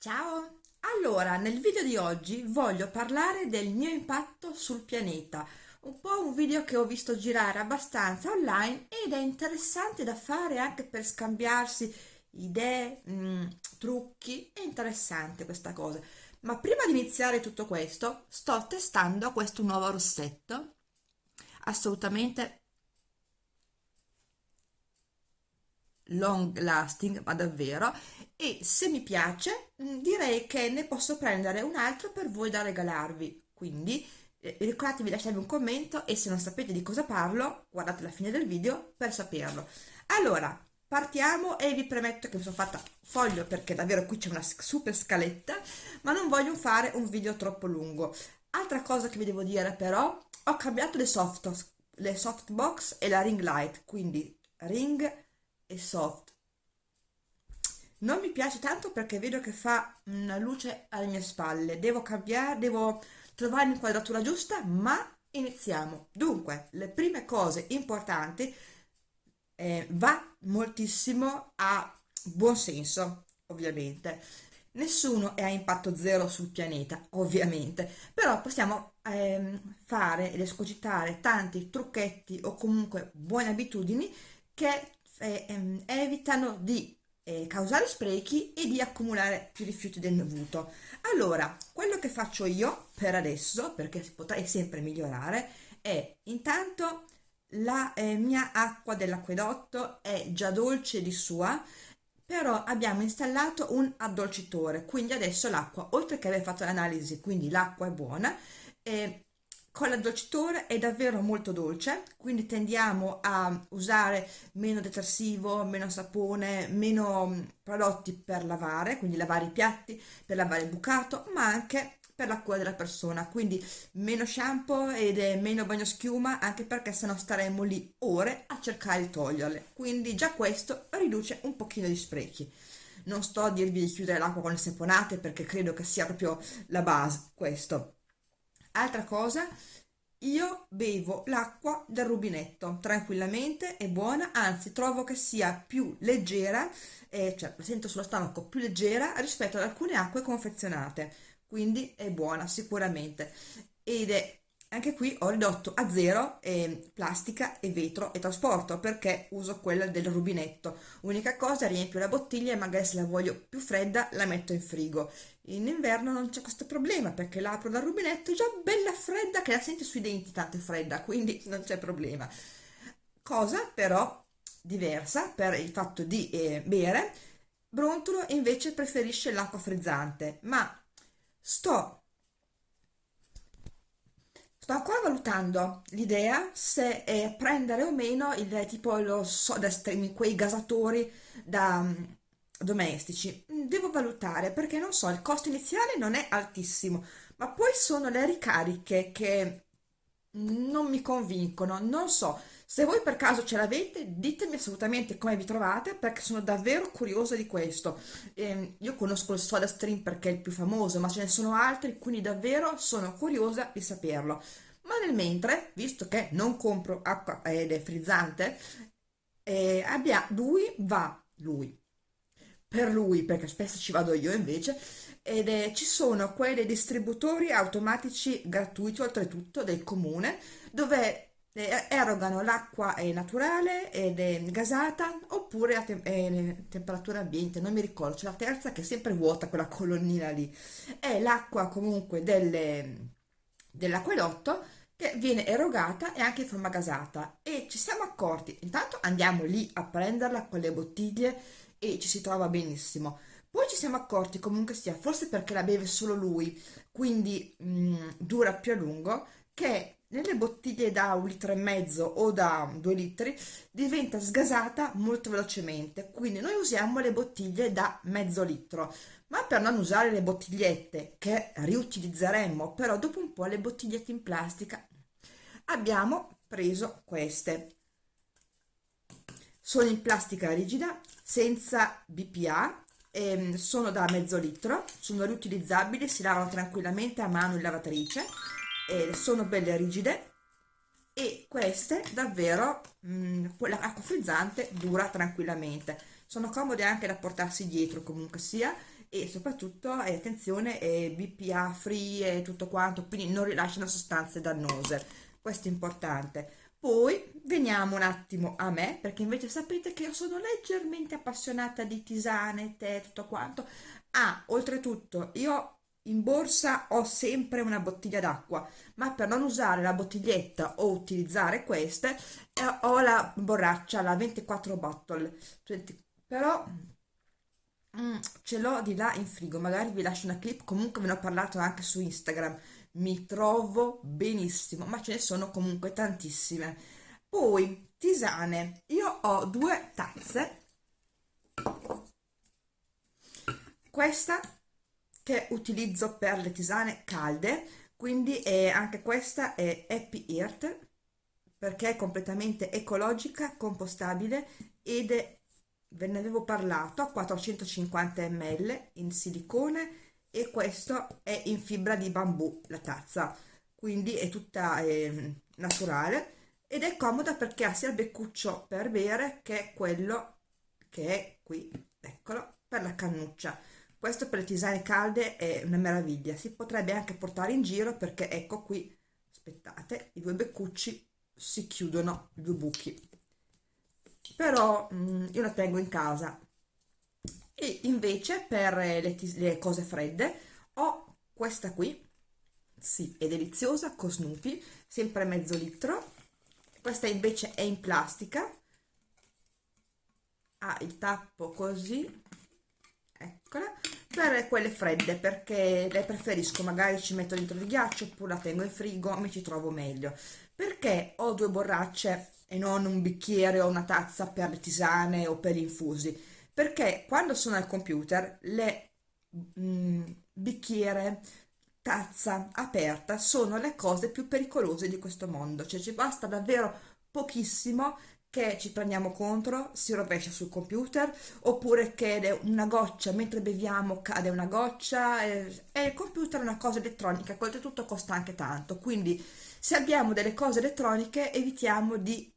Ciao! Allora, nel video di oggi voglio parlare del mio impatto sul pianeta, un po' un video che ho visto girare abbastanza online ed è interessante da fare anche per scambiarsi idee, mh, mm, trucchi, è interessante questa cosa. Ma prima di iniziare tutto questo, sto testando questo nuovo rossetto, assolutamente long lasting, ma davvero, e se mi piace mm, direi che ne posso prendere un altro per voi da regalarvi. Quindi eh, ricordatevi di lasciarmi un commento e se non sapete di cosa parlo, guardate la fine del video per saperlo. Allora, partiamo e vi premetto che mi sono fatta foglio perché davvero qui c'è una super scaletta, ma non voglio fare un video troppo lungo. Altra cosa che vi devo dire però, ho cambiato le soft, le softbox e la ring light, quindi ring e soft. Non mi piace tanto perché vedo che fa una luce alle mie spalle. Devo cambiare devo trovare l'inquadratura giusta ma iniziamo. Dunque le prime cose importanti eh, va moltissimo a buon senso ovviamente. Nessuno è a impatto zero sul pianeta ovviamente. Però possiamo ehm, fare ed escogitare tanti trucchetti o comunque buone abitudini che eh, ehm, evitano di eh, causare sprechi e di accumulare più rifiuti del dovuto. Allora, quello che faccio io per adesso, perché potrei sempre migliorare, è intanto la eh, mia acqua dell'acquedotto è già dolce di sua, però abbiamo installato un addolcitore, quindi adesso l'acqua, oltre che aver fatto l'analisi, quindi l'acqua è buona, eh, con l'addolcitore è davvero molto dolce, quindi tendiamo a usare meno detersivo, meno sapone, meno mm, prodotti per lavare, quindi lavare i piatti, per lavare il bucato, ma anche per la cura della persona, quindi meno shampoo ed meno bagno schiuma, anche perché sennò staremmo lì ore a cercare di toglierle, quindi già questo riduce un pochino di sprechi. Non sto a dirvi di chiudere l'acqua con le saponate perché credo che sia proprio la base questo Altra cosa, io bevo l'acqua del rubinetto tranquillamente, è buona, anzi trovo che sia più leggera, eh, cioè la sento sullo stomaco più leggera rispetto ad alcune acque confezionate, quindi è buona sicuramente. Ed è anche qui ho ridotto a zero eh, plastica e vetro e trasporto perché uso quella del rubinetto. Unica cosa riempio la bottiglia e magari se la voglio più fredda la metto in frigo. In inverno non c'è questo problema perché l'apro dal rubinetto già bella fredda che la senti sui denti tanto fredda quindi non c'è problema. Cosa però diversa per il fatto di eh, bere Brontolo invece preferisce l'acqua frizzante. Ma sto Sto ancora valutando l'idea se eh, prendere o meno il tipo lo soda stream, quei gasatori da um, domestici. Mm, devo valutare perché non so, il costo iniziale non è altissimo, ma poi sono le ricariche che non mi convincono. Non so, se voi per caso ce l'avete, ditemi assolutamente come vi trovate perché sono davvero curiosa di questo. Eh, io conosco il Soda Stream perché è il più famoso, ma ce ne sono altri, quindi davvero sono curiosa di saperlo. Ma nel mentre, visto che non compro acqua ed è frizzante, eh, abbia, lui va, lui, per lui, perché spesso ci vado io invece, ed è, ci sono quei distributori automatici gratuiti oltretutto del comune dove eh, erogano l'acqua naturale ed è gasata oppure a te eh, temperatura ambiente, non mi ricordo, c'è la terza che è sempre vuota quella colonnina lì, è l'acqua comunque dell'acquedotto che viene erogata e anche in forma gasata. E ci siamo accorti, intanto andiamo lì a prenderla con le bottiglie e ci si trova benissimo, poi ci siamo accorti comunque sia, forse perché la beve solo lui, quindi mh, mm, dura più a lungo, che nelle bottiglie da un litro e mezzo o da due litri diventa sgasata molto velocemente quindi noi usiamo le bottiglie da mezzo litro. Ma per non usare le bottigliette che riutilizzeremmo però dopo un po' le bottigliette in plastica abbiamo preso queste. Sono in plastica rigida senza BPA ehm, sono da mezzo litro sono riutilizzabili si lavano tranquillamente a mano in lavatrice eh, sono belle rigide e queste davvero mh, quella acqua frizzante dura tranquillamente. Sono comode anche da portarsi dietro comunque sia e soprattutto eh, attenzione è BPA free e tutto quanto quindi non rilasciano sostanze dannose. Questo è importante. Poi veniamo un attimo a me perché invece sapete che io sono leggermente appassionata di tisane tè tutto quanto. Ah oltretutto io in borsa ho sempre una bottiglia d'acqua, ma per non usare la bottiglietta o utilizzare queste, eh, ho la borraccia, la 24 bottle, però mm, ce l'ho di là in frigo, magari vi lascio una clip, comunque ve ne ho parlato anche su Instagram, mi trovo benissimo, ma ce ne sono comunque tantissime. Poi, tisane, io ho due tazze, questa che utilizzo per le tisane calde, quindi è, anche questa è Happy Earth, perché è completamente ecologica, compostabile ed è, ve ne avevo parlato, a 450 ml in silicone e questo è in fibra di bambù, la tazza, quindi è tutta eh, naturale ed è comoda perché ha sia il beccuccio per bere che quello che è qui, eccolo, per la cannuccia questo per le tisane calde è una meraviglia, si potrebbe anche portare in giro perché ecco qui, aspettate, i due beccucci si chiudono, due buchi. Però mh, mm, io la tengo in casa. E invece per le, le cose fredde ho questa qui, sì, è deliziosa, con Snoopy, sempre mezzo litro. Questa invece è in plastica, ha il tappo così per quelle fredde perché le preferisco magari ci metto dentro il ghiaccio oppure la tengo in frigo mi ci trovo meglio. Perché ho due borracce e non un bicchiere o una tazza per le tisane o per gli infusi? Perché quando sono al computer le mm, bicchiere tazza aperta sono le cose più pericolose di questo mondo. Cioè ci basta davvero pochissimo che ci prendiamo contro, si rovescia sul computer, oppure che una goccia, mentre beviamo cade una goccia, e, e il computer è una cosa elettronica che oltretutto costa anche tanto, quindi se abbiamo delle cose elettroniche evitiamo di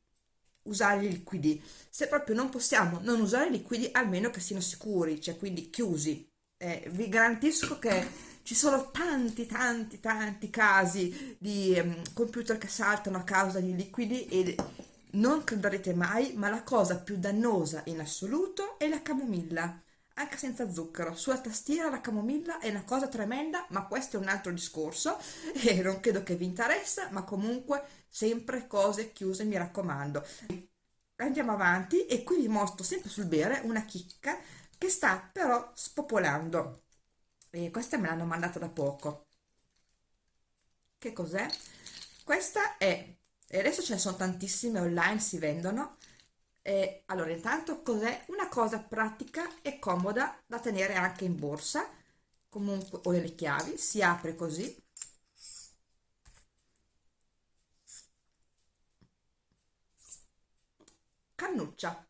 usare i liquidi, se proprio non possiamo non usare i liquidi almeno che siano sicuri, cioè quindi chiusi. Eh, vi garantisco che ci sono tanti tanti tanti casi di um, computer che saltano a causa di liquidi e non crederete mai, ma la cosa più dannosa in assoluto è la camomilla, anche senza zucchero. Sulla tastiera la camomilla è una cosa tremenda, ma questo è un altro discorso e non credo che vi interessa, ma comunque sempre cose chiuse, mi raccomando. Andiamo avanti e qui vi mostro sempre sul bere una chicca che sta però spopolando. E questa me l'hanno mandata da poco. Che cos'è? Questa è e adesso ce ne sono tantissime online, si vendono. E allora, intanto cos'è? Una cosa pratica e comoda da tenere anche in borsa, comunque, o nelle chiavi, si apre così. Cannuccia.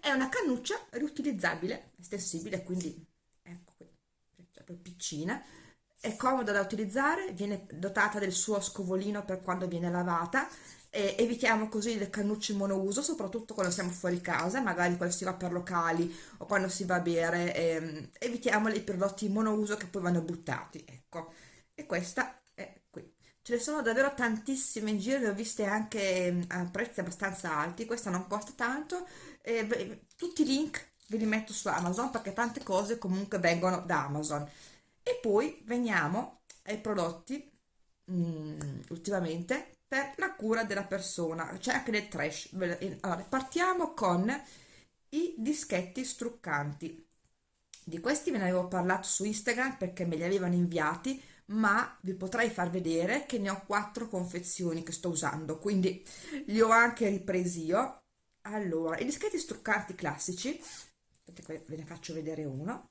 È una cannuccia riutilizzabile, estensibile, quindi ecco qui, cioè piccina è comoda da utilizzare, viene dotata del suo scovolino per quando viene lavata evitiamo così le cannucce monouso, soprattutto quando siamo fuori casa, magari quando si va per locali o quando si va a bere, ehm, evitiamo i prodotti monouso che poi vanno buttati, ecco. E questa è qui. Ce ne sono davvero tantissime in giro, le ho viste anche ehm, a prezzi abbastanza alti, questa non costa tanto, e, beh, tutti i link ve li metto su Amazon perché tante cose comunque vengono da Amazon e poi veniamo ai prodotti mm, ultimamente per la cura della persona. C'è anche del trash. Allora, partiamo con i dischetti struccanti. Di questi ve ne avevo parlato su Instagram perché me li avevano inviati ma vi potrei far vedere che ne ho quattro confezioni che sto usando quindi li ho anche ripresi io. Allora i dischetti struccanti classici aspettate ve ne faccio vedere uno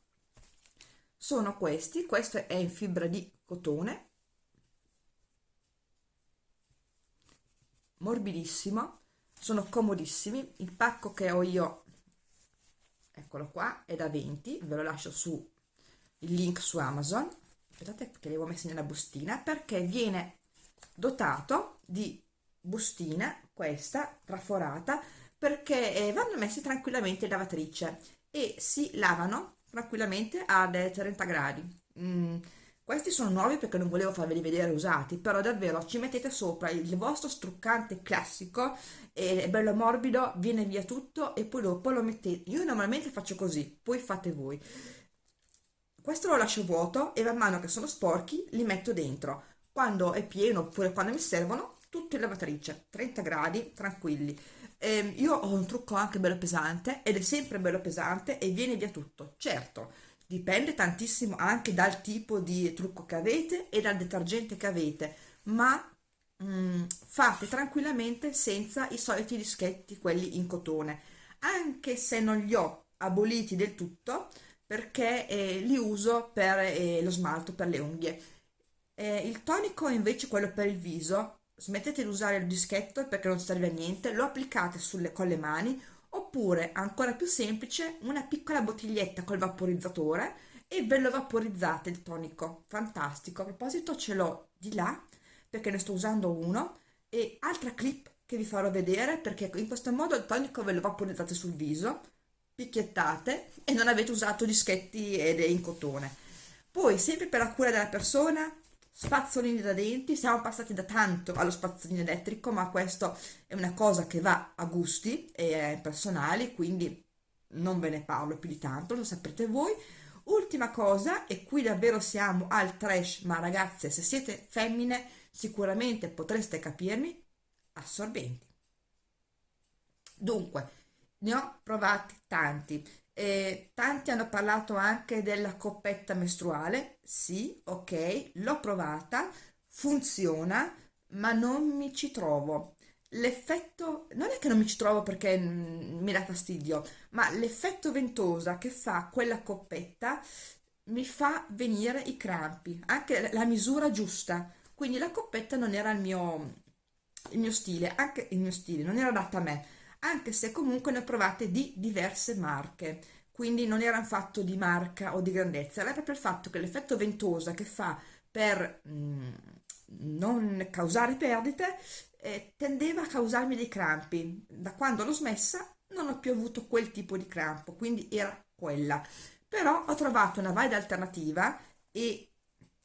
sono questi questo è in fibra di cotone. Morbidissimo sono comodissimi. Il pacco che ho io eccolo qua è da 20 ve lo lascio su il link su amazon. Aspettate che li avevo messi nella bustina perché viene dotato di bustina questa traforata perché eh, vanno messi tranquillamente in lavatrice e si lavano tranquillamente a 30 gradi. Mm, questi sono nuovi perché non volevo farveli vedere usati, però davvero ci mettete sopra il vostro struccante classico, è bello morbido, viene via tutto e poi dopo lo mettete. Io normalmente faccio così, poi fate voi. Questo lo lascio vuoto e man mano che sono sporchi li metto dentro. Quando è pieno oppure quando mi servono, tutto in lavatrice, 30 gradi, tranquilli. Eh, io ho un trucco anche bello pesante ed è sempre bello pesante e viene via tutto. Certo, dipende tantissimo anche dal tipo di trucco che avete e dal detergente che avete, ma mh, mm, fate tranquillamente senza i soliti dischetti, quelli in cotone, anche se non li ho aboliti del tutto, perché eh, li uso per eh, lo smalto per le unghie. Eh, il tonico invece quello per il viso, smettete di usare il dischetto perché non serve a niente, lo applicate sulle, con le mani oppure, ancora più semplice, una piccola bottiglietta col vaporizzatore e ve lo vaporizzate il tonico, fantastico. A proposito ce l'ho di là perché ne sto usando uno e altra clip che vi farò vedere perché in questo modo il tonico ve lo vaporizzate sul viso picchiettate e non avete usato dischetti ed è in cotone. Poi, sempre per la cura della persona, spazzolini da denti, siamo passati da tanto allo spazzolino elettrico, ma questo è una cosa che va a gusti e personali, quindi non ve ne parlo più di tanto, lo saprete voi. Ultima cosa, e qui davvero siamo al trash, ma ragazze, se siete femmine, sicuramente potreste capirmi, assorbenti. Dunque, ne ho provati tanti. Eh, tanti hanno parlato anche della coppetta mestruale. Sì, ok, l'ho provata, funziona, ma non mi ci trovo. L'effetto, non è che non mi ci trovo perché mm, mi dà fastidio, ma l'effetto ventosa che fa quella coppetta mi fa venire i crampi, anche la misura giusta. Quindi la coppetta non era il mio, il mio stile, anche il mio stile, non era adatta a me anche se comunque ne ho provate di diverse marche, quindi non era un fatto di marca o di grandezza, era proprio il fatto che l'effetto ventosa che fa per mh, mm, non causare perdite eh, tendeva a causarmi dei crampi. Da quando l'ho smessa non ho più avuto quel tipo di crampo, quindi era quella. Però ho trovato una valida alternativa e,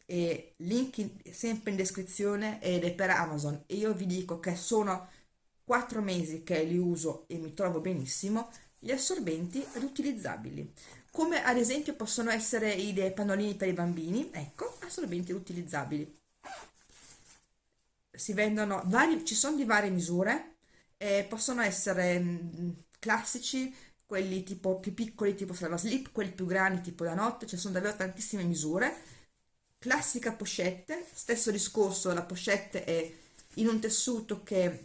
e link in, sempre in descrizione ed è per Amazon e io vi dico che sono 4 mesi che li uso e mi trovo benissimo, gli assorbenti riutilizzabili, come ad esempio possono essere i dei pannolini per i bambini, ecco, assorbenti riutilizzabili. Si vendono vari, ci sono di varie misure, eh, possono essere mh, mm, classici, quelli tipo più piccoli tipo Slava Slip, quelli più grandi tipo da notte, ci sono davvero tantissime misure. Classica pochette, stesso discorso, la pochette è in un tessuto che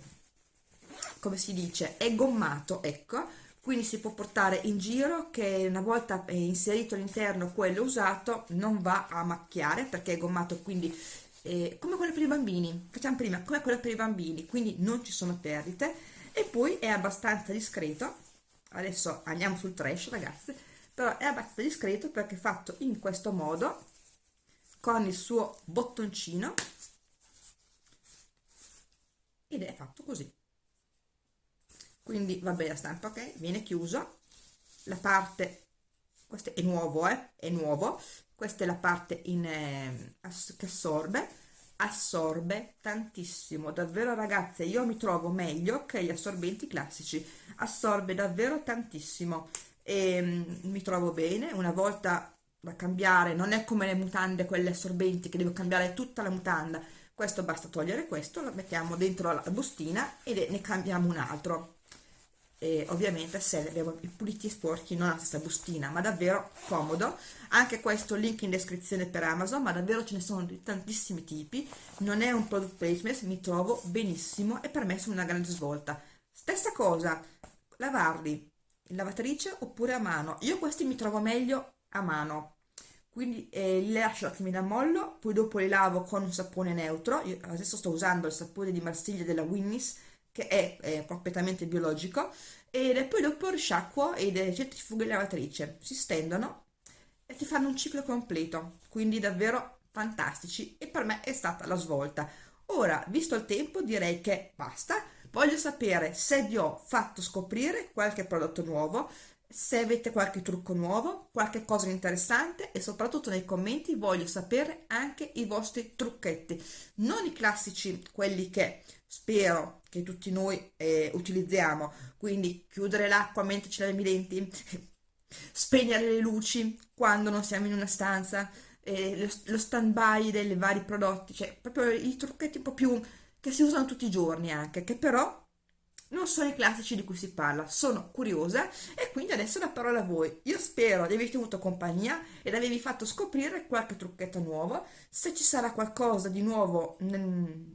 come si dice, è gommato, ecco, quindi si può portare in giro che una volta inserito all'interno quello usato non va a macchiare perché è gommato quindi eh, come quello per i bambini, facciamo prima come quello per i bambini, quindi non ci sono perdite. E poi è abbastanza discreto, adesso andiamo sul trash ragazzi, però è abbastanza discreto perché è fatto in questo modo con il suo bottoncino ed è fatto così quindi va bene la stampa ok? Viene chiuso. La parte questo è nuovo eh? È nuovo. Questa è la parte in, eh, che assorbe. Assorbe tantissimo. Davvero ragazze io mi trovo meglio che gli assorbenti classici. Assorbe davvero tantissimo. E mm, mi trovo bene. Una volta da cambiare non è come le mutande quelle assorbenti che devo cambiare tutta la mutanda. Questo basta togliere questo lo mettiamo dentro la bustina e ne cambiamo un altro e ovviamente se abbiamo i puliti e sporchi non la stessa bustina ma davvero comodo. Anche questo link in descrizione per Amazon ma davvero ce ne sono di tantissimi tipi. Non è un product placement mi trovo benissimo e per me sono una grande svolta. Stessa cosa lavarli in lavatrice oppure a mano. Io questi mi trovo meglio a mano. Quindi eh, li lascio attimino a mollo poi dopo li lavo con un sapone neutro. Io adesso sto usando il sapone di Marsiglia della Winnis che è, è completamente biologico, e poi dopo risciacquo e le centrifughe lavatrice si stendono e ti fanno un ciclo completo, quindi davvero fantastici e per me è stata la svolta. Ora, visto il tempo, direi che basta. Voglio sapere se vi ho fatto scoprire qualche prodotto nuovo, se avete qualche trucco nuovo, qualche cosa interessante e soprattutto nei commenti voglio sapere anche i vostri trucchetti, non i classici, quelli che spero che tutti noi eh, utilizziamo, quindi chiudere l'acqua mentre ci laviamo i denti, spegnere le luci quando non siamo in una stanza, eh, lo, lo stand-by dei vari prodotti, cioè proprio i trucchetti un po' più che si usano tutti i giorni anche, che però non sono i classici di cui si parla. Sono curiosa e quindi adesso la parola a voi. Io spero di avervi avuto compagnia ed avervi fatto scoprire qualche trucchetto nuovo. Se ci sarà qualcosa di nuovo nel,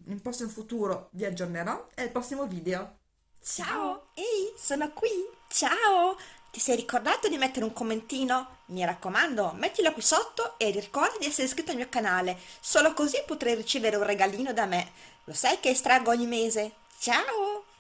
nel prossimo futuro vi aggiornerò e al prossimo video. Ciao, ehi, sono qui. Ciao! Ti sei ricordato di mettere un commentino? Mi raccomando, mettilo qui sotto e ricorda di essere iscritto al mio canale. Solo così potrai ricevere un regalino da me. Lo sai che estraggo ogni mese. Ciao!